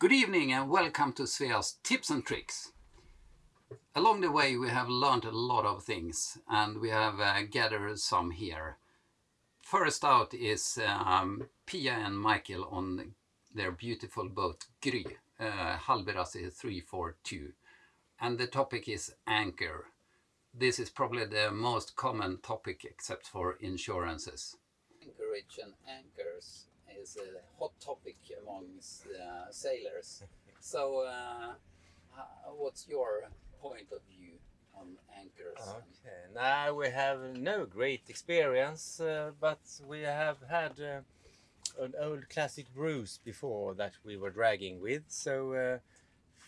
Good evening and welcome to Svea's tips and tricks. Along the way we have learned a lot of things and we have uh, gathered some here. First out is um, Pia and Michael on their beautiful boat Gry, uh, Hallberg-Rassy 342 and the topic is anchor. This is probably the most common topic except for insurances. Anchorage and anchors is a hot topic amongst uh, sailors. so, uh, what's your point of view on anchors? Okay, now we have no great experience, uh, but we have had uh, an old classic Bruce before that we were dragging with. So uh,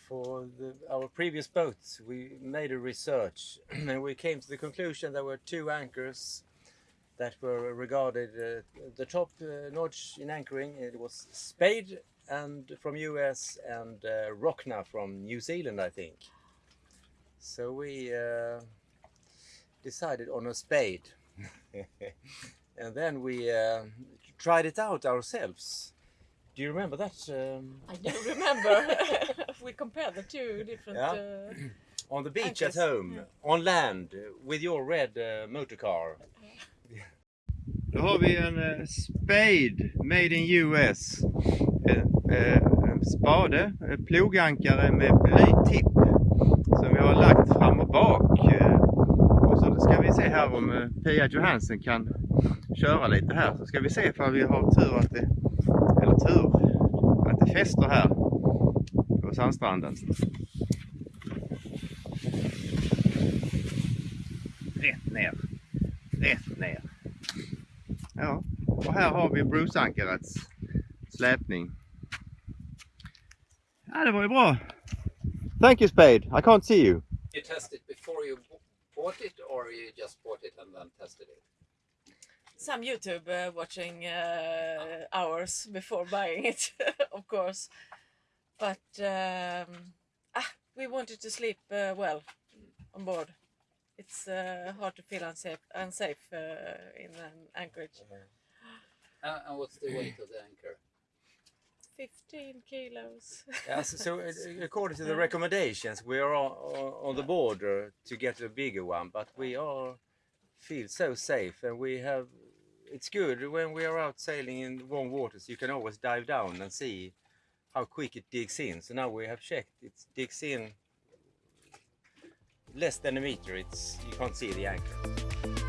for the, our previous boats, we made a research and we came to the conclusion there were two anchors that were regarded uh, the top uh, notch in anchoring. It was Spade and from US and uh, Rockna from New Zealand, I think. So we uh, decided on a Spade. and then we uh, tried it out ourselves. Do you remember that? Um... I do remember. we compared the two different. Yeah. Uh, on the beach anchors. at home, yeah. on land, with your red uh, motor car. Då har vi en eh, Spade Made in US. Eh, eh, en spade, eh, plogankare med blytipp som vi har lagt fram och bak. Och så ska vi se här om Pia Johansen kan köra lite här. Så ska vi se ifall vi har tur att det, eller tur, att det fäster här på sandstranden. Rätt ner, och här har vi Bruce-ankarets släpning. Ja, det var ju bra. Thank you Spade, I can't see you. You tested before you bought it or you just bought it and then tested it? Some YouTube uh, watching uh, hours before buying it, of course. But um, ah, we wanted to sleep uh, well on board. It's uh, hard to feel unsafe, unsafe uh, in an anchorage. Uh, and what's the weight of the anchor? 15 kilos. yeah, so, so, according to the recommendations, we are on, on the border to get a bigger one, but we are feel so safe and we have it's good when we are out sailing in warm waters you can always dive down and see how quick it digs in so now we have checked it digs in less than a meter it's you can't see the anchor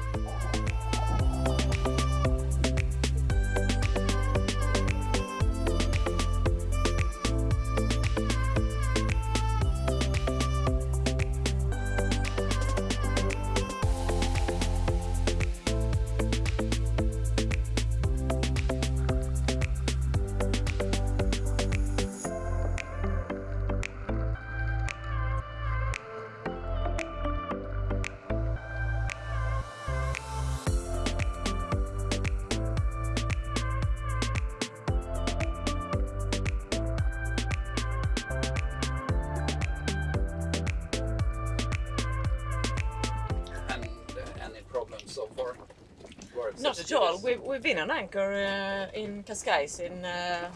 at all. We've, we've been on anchor uh, in Cascais in uh,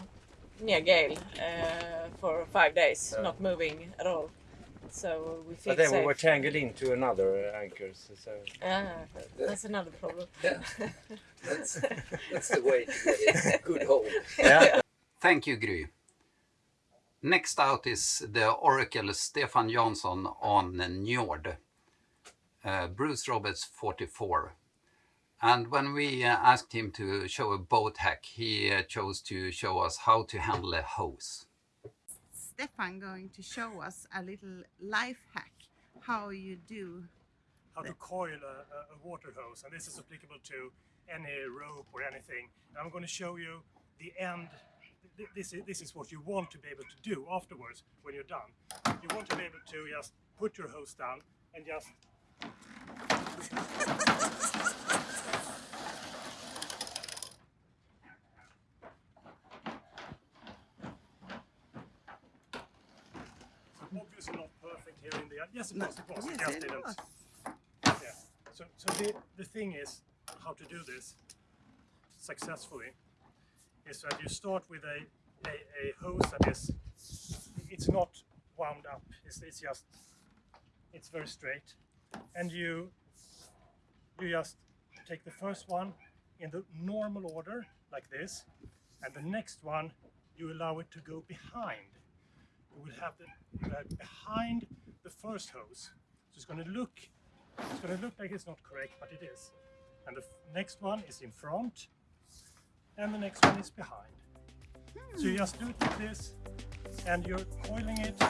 near Gale uh, for five days, yeah. not moving at all. So we feel But then safe. we were tangled into another anchor, so... Ah, that's another problem. Yeah, that's, that's the way to get it. Good hold. Yeah. Thank you, Gry. Next out is the Oracle Stefan Jansson on Njord. Uh, Bruce Roberts 44. And when we uh, asked him to show a boat hack, he uh, chose to show us how to handle a hose. Stefan going to show us a little life hack, how you do how to coil a, a, water hose and this is applicable to any rope or anything. And I'm going to show you the end. This is, this is what you want to be able to do afterwards when you're done. You want to be able to just put your hose down and just obviously not perfect here in the end. Yes, it was. It was. Yes, it didn't. Yeah. So, so the the thing is how to do this successfully is that you start with a a, a hose that is it's not wound up. It's, it's just it's very straight, and you you just take the first one in the normal order like this, and the next one you allow it to go behind. You will have the you have behind the first hose. So it's going to look it's going to look like it's not correct, but it is. And the next one is in front, and the next one is behind. So you just do it like this, and you're coiling it.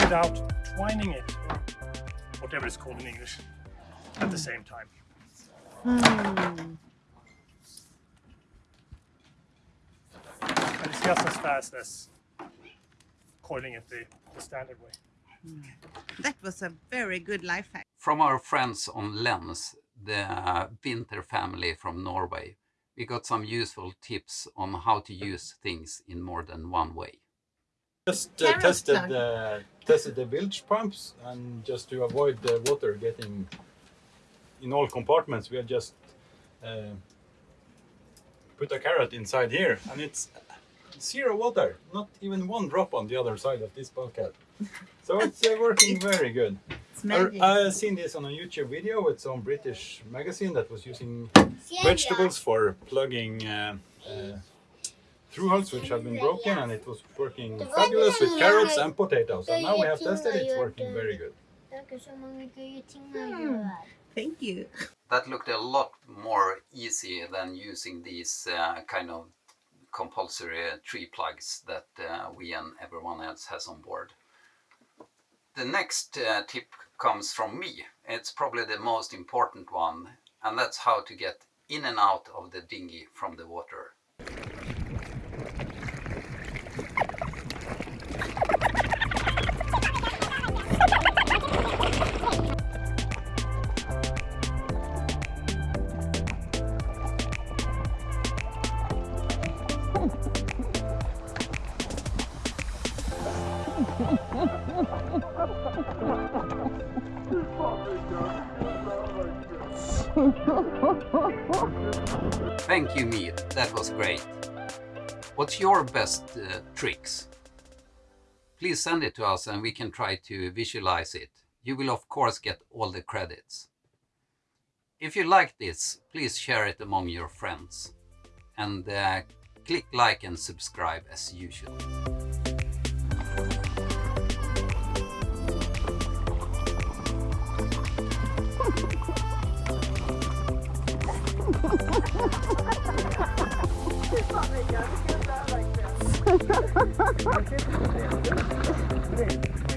Without twining it, whatever it's called in English, at the same time. And it's just as fast as coiling it the, the standard way. That was a very good life hack. From our friends on Lens, the Winter family from Norway, we got some useful tips on how to use things in more than one way. Just uh, tested the tested the bilge pumps and just to avoid the water getting in all compartments, we have just uh, put a carrot inside here, and it's zero water, not even one drop on the other side of this bulkhead. So it's uh, working very good. I, magic. I seen this on a YouTube video with some British magazine that was using vegetables for plugging uh, uh, through holes which have been broken, and it was working fabulous with carrots and potatoes. And now we have tested it; it's working very good. Det är så många grejer tingar gör. Thank you. That looked a lot more easy than using these uh, kind of compulsory tree plugs that uh, we and everyone else has on board. The next uh, tip comes from me. It's probably the most important one, and that's how to get in and out of the dinghy from the water. Thank you, Mir. That was great. What's your best uh, tricks? Please send it to us and we can try to visualize it. You will of course get all the credits. If you like this, please share it among your friends. And uh, click like and subscribe as usual. Thank you.